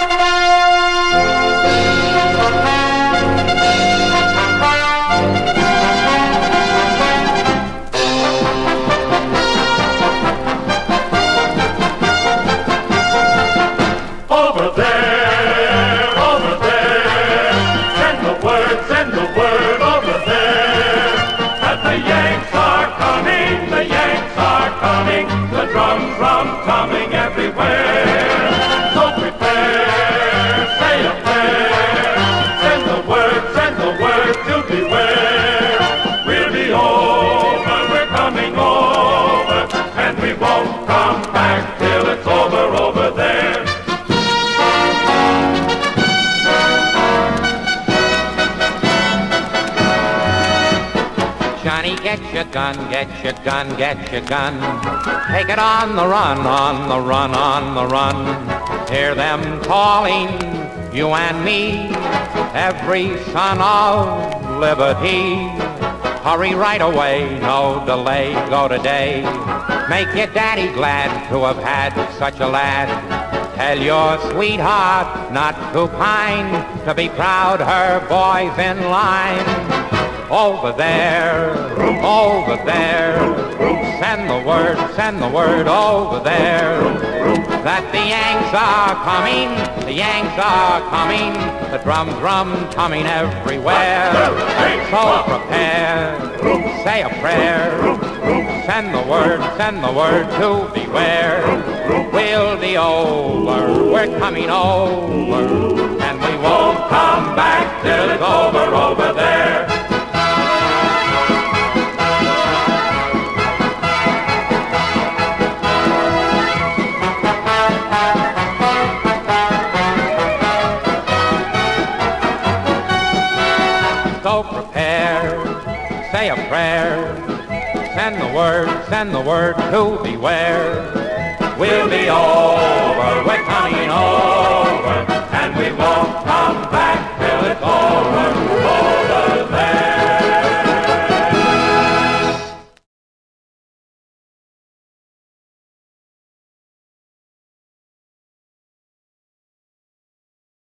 Over Johnny, get your gun, get your gun, get your gun. Take it on the run, on the run, on the run. Hear them calling, you and me, every son of liberty. Hurry right away, no delay, go today. Make your daddy glad to have had such a lad. Tell your sweetheart not to pine, to be proud her boy's in line. Over there, over there, send the word, send the word over there. That the Yanks are coming, the Yanks are coming, the drum, drum coming everywhere. So prepare, say a prayer, send the word, send the word to beware. We'll be over, we're coming over, and we won't come back till it's over, So prepare, say a prayer, send the word, send the word to beware. We'll be over, we're coming over, and we won't come back.